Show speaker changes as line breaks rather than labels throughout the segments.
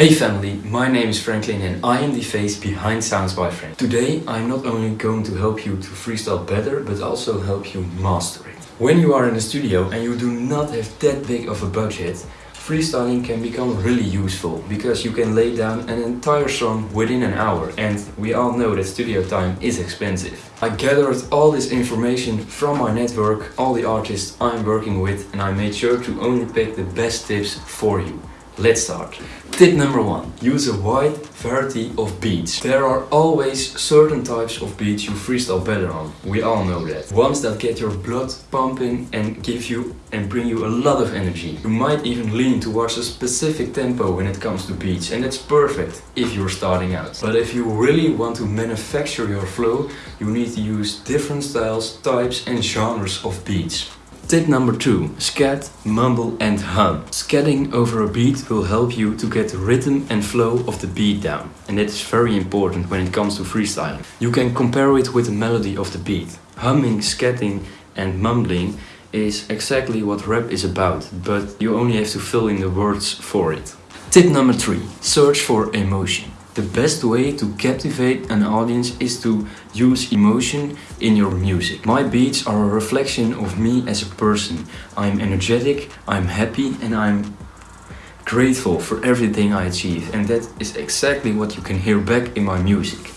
Hey family, my name is Franklin and I am the face behind Sounds by Frank. Today I'm not only going to help you to freestyle better, but also help you master it. When you are in the studio and you do not have that big of a budget, freestyling can become really useful because you can lay down an entire song within an hour and we all know that studio time is expensive. I gathered all this information from my network, all the artists I'm working with and I made sure to only pick the best tips for you. Let's start. Tip number one. Use a wide variety of beats. There are always certain types of beats you freestyle better on. We all know that. Ones that get your blood pumping and give you and bring you a lot of energy. You might even lean towards a specific tempo when it comes to beats and that's perfect if you're starting out. But if you really want to manufacture your flow, you need to use different styles, types and genres of beats. Tip number two, scat, mumble and hum. Scatting over a beat will help you to get the rhythm and flow of the beat down. And that is very important when it comes to freestyling. You can compare it with the melody of the beat. Humming, scatting and mumbling is exactly what rap is about, but you only have to fill in the words for it. Tip number three, search for emotion. The best way to captivate an audience is to use emotion in your music. My beats are a reflection of me as a person. I'm energetic, I'm happy and I'm grateful for everything I achieve and that is exactly what you can hear back in my music.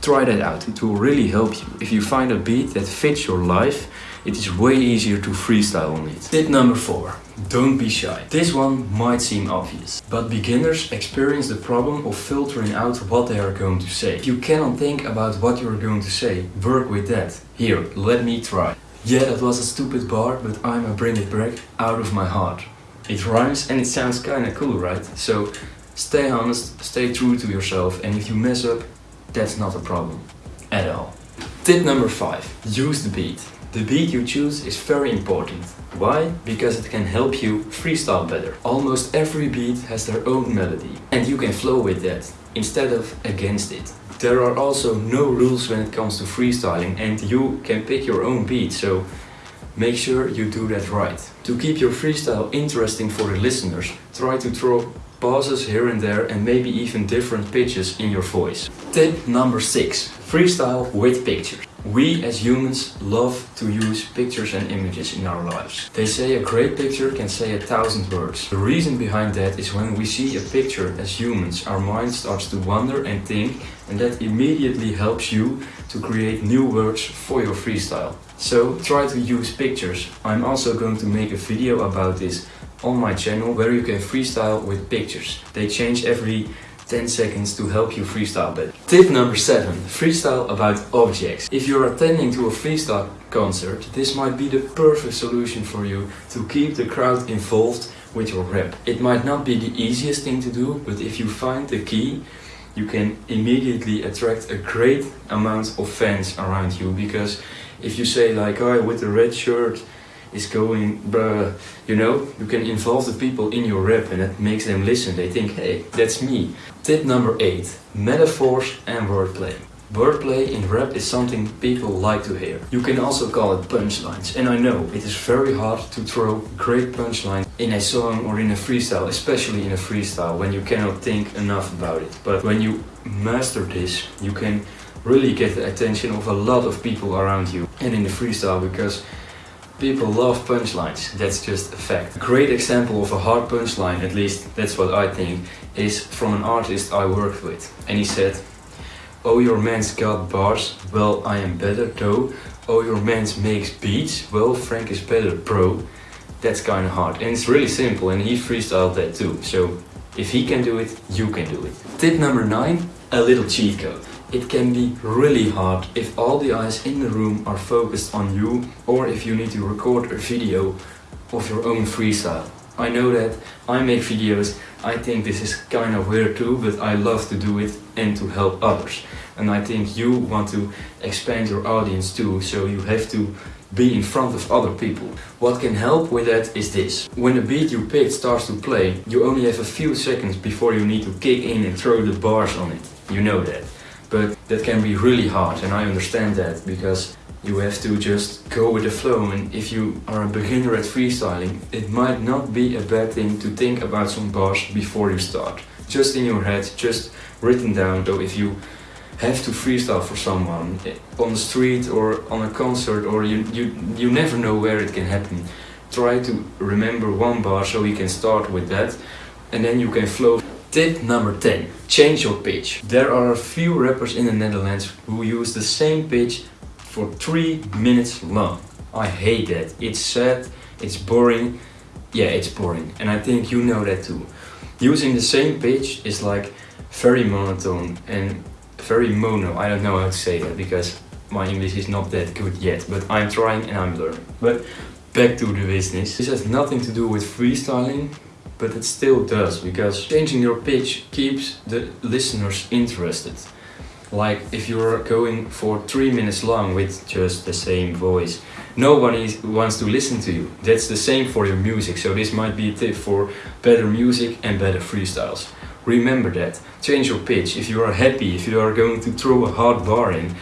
Try that out, it will really help you. If you find a beat that fits your life, it is way easier to freestyle on it. Tip number 4. Don't be shy. This one might seem obvious, but beginners experience the problem of filtering out what they are going to say. If you cannot think about what you are going to say, work with that. Here, let me try. Yeah, that was a stupid bar, but I'ma bring it back out of my heart. It rhymes and it sounds kinda cool, right? So stay honest, stay true to yourself and if you mess up, that's not a problem. At all. Tip number 5. Use the beat. The beat you choose is very important. Why? Because it can help you freestyle better. Almost every beat has their own melody and you can flow with that instead of against it. There are also no rules when it comes to freestyling and you can pick your own beat so make sure you do that right. To keep your freestyle interesting for the listeners, try to throw pauses here and there and maybe even different pitches in your voice. Tip number 6. Freestyle with pictures. We as humans love to use pictures and images in our lives. They say a great picture can say a thousand words. The reason behind that is when we see a picture as humans, our mind starts to wonder and think and that immediately helps you to create new words for your freestyle. So try to use pictures. I'm also going to make a video about this on my channel where you can freestyle with pictures. They change every 10 seconds to help you freestyle better. Tip number 7. Freestyle about objects. If you're attending to a freestyle concert, this might be the perfect solution for you to keep the crowd involved with your rap. It might not be the easiest thing to do, but if you find the key, you can immediately attract a great amount of fans around you because if you say like, oh, with the red shirt, is going, bruh, you know, you can involve the people in your rap and that makes them listen. They think, hey, that's me. Tip number 8. Metaphors and wordplay. Wordplay in rap is something people like to hear. You can also call it punchlines. And I know it is very hard to throw great punchlines in a song or in a freestyle, especially in a freestyle when you cannot think enough about it. But when you master this, you can really get the attention of a lot of people around you and in the freestyle because People love punchlines, that's just a fact. A great example of a hard punchline, at least that's what I think, is from an artist I worked with. And he said, Oh your man's got bars, well I am better though. Oh your man's makes beats, well Frank is better bro. That's kinda hard and it's really simple and he freestyled that too. So if he can do it, you can do it. Tip number 9, a little cheat code. It can be really hard if all the eyes in the room are focused on you or if you need to record a video of your own freestyle. I know that I make videos, I think this is kind of weird too, but I love to do it and to help others. And I think you want to expand your audience too, so you have to be in front of other people. What can help with that is this. When the beat you picked starts to play, you only have a few seconds before you need to kick in and throw the bars on it. You know that. But that can be really hard and I understand that because you have to just go with the flow and if you are a beginner at freestyling it might not be a bad thing to think about some bars before you start. just in your head, just written down. though if you have to freestyle for someone eh, on the street or on a concert or you, you, you never know where it can happen, try to remember one bar so you can start with that and then you can flow. Tip number 10. Change your pitch. There are a few rappers in the Netherlands who use the same pitch for 3 minutes long. I hate that. It's sad, it's boring. Yeah, it's boring. And I think you know that too. Using the same pitch is like very monotone and very mono. I don't know how to say that because my English is not that good yet, but I'm trying and I'm learning. But back to the business. This has nothing to do with freestyling, but it still does because changing your pitch keeps the listeners interested. Like if you're going for three minutes long with just the same voice, nobody wants to listen to you. That's the same for your music, so this might be a tip for better music and better freestyles. Remember that. Change your pitch. If you are happy, if you are going to throw a hard bar in,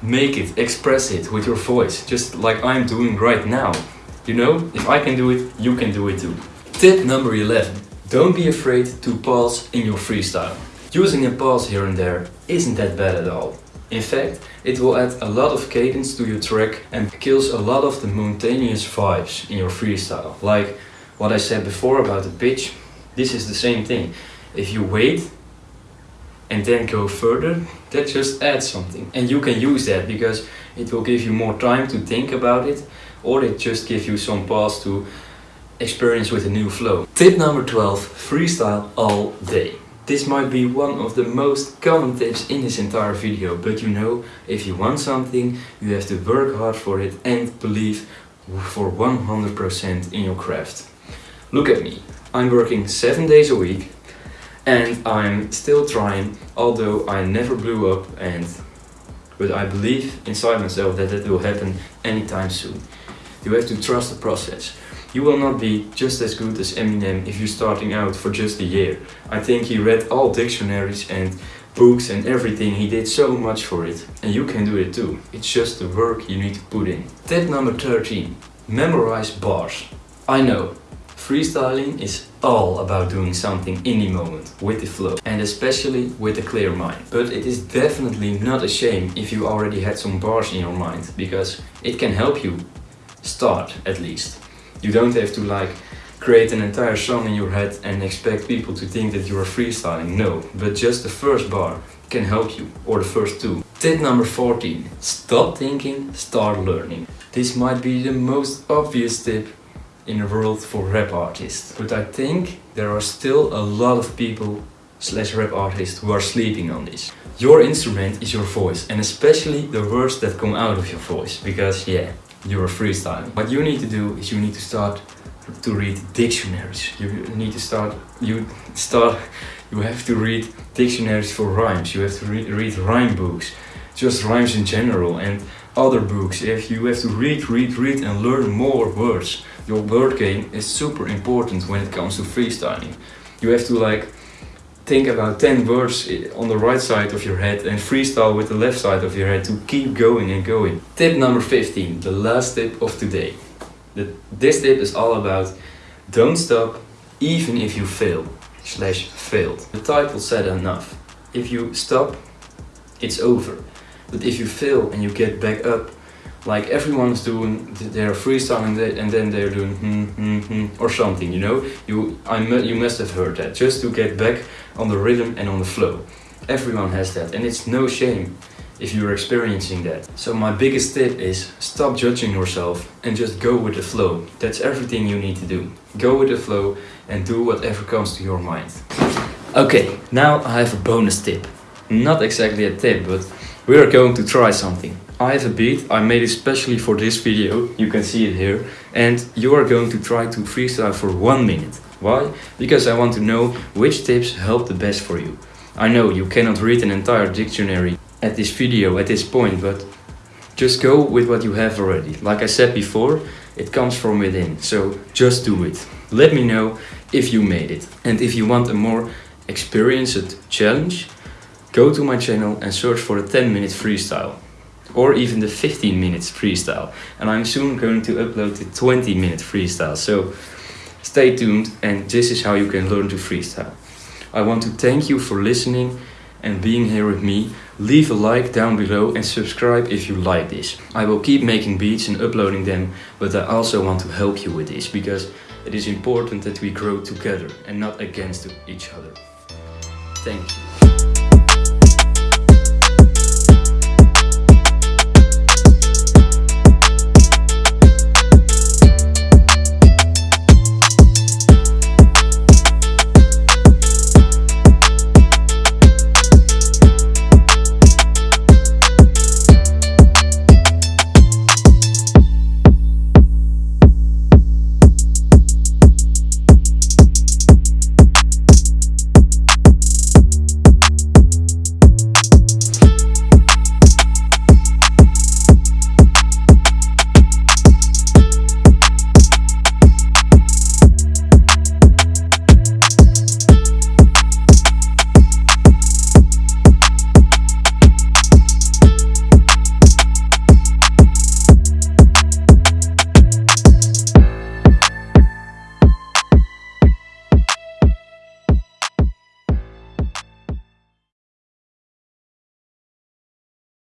make it, express it with your voice, just like I'm doing right now. You know, if I can do it, you can do it too. Tip number 11. Don't be afraid to pause in your freestyle. Using a pause here and there isn't that bad at all. In fact, it will add a lot of cadence to your track and kills a lot of the monotonous vibes in your freestyle. Like what I said before about the pitch, this is the same thing. If you wait and then go further, that just adds something. And you can use that because it will give you more time to think about it or it just gives you some pause to experience with a new flow. Tip number 12, freestyle all day. This might be one of the most common tips in this entire video, but you know, if you want something, you have to work hard for it and believe for 100% in your craft. Look at me, I'm working 7 days a week and I'm still trying, although I never blew up and but I believe inside myself that it will happen anytime soon. You have to trust the process. You will not be just as good as Eminem if you're starting out for just a year. I think he read all dictionaries and books and everything, he did so much for it. And you can do it too. It's just the work you need to put in. Tip number 13. Memorize bars. I know, freestyling is all about doing something in the moment, with the flow, and especially with a clear mind. But it is definitely not a shame if you already had some bars in your mind, because it can help you start at least. You don't have to like create an entire song in your head and expect people to think that you are freestyling. No, but just the first bar can help you, or the first two. Tip number 14. Stop thinking, start learning. This might be the most obvious tip in the world for rap artists. But I think there are still a lot of people slash rap artists who are sleeping on this. Your instrument is your voice and especially the words that come out of your voice because yeah, you're freestyling. What you need to do is you need to start to read dictionaries. You need to start, you start, you have to read dictionaries for rhymes. You have to re read rhyme books, just rhymes in general and other books. If you have to read, read, read and learn more words. Your word game is super important when it comes to freestyling. You have to like think about 10 words on the right side of your head and freestyle with the left side of your head to keep going and going. Tip number 15, the last tip of today. The, this tip is all about don't stop even if you fail slash failed. The title said enough. If you stop, it's over. But if you fail and you get back up, like everyone's doing, they're freestyling and then they're doing hmm, hmm, hmm, or something, you know? You, I, you must have heard that, just to get back on the rhythm and on the flow. Everyone has that and it's no shame if you're experiencing that. So my biggest tip is stop judging yourself and just go with the flow. That's everything you need to do. Go with the flow and do whatever comes to your mind. Okay, now I have a bonus tip. Not exactly a tip, but we are going to try something. I have a beat I made especially for this video, you can see it here, and you are going to try to freestyle for one minute. Why? Because I want to know which tips help the best for you. I know you cannot read an entire dictionary at this video at this point, but just go with what you have already. Like I said before, it comes from within, so just do it. Let me know if you made it. And if you want a more experienced challenge, go to my channel and search for the 10 minute freestyle or even the 15 minutes freestyle. And I'm soon going to upload the 20 minute freestyle. So stay tuned and this is how you can learn to freestyle. I want to thank you for listening and being here with me. Leave a like down below and subscribe if you like this. I will keep making beats and uploading them, but I also want to help you with this because it is important that we grow together and not against each other. Thank you.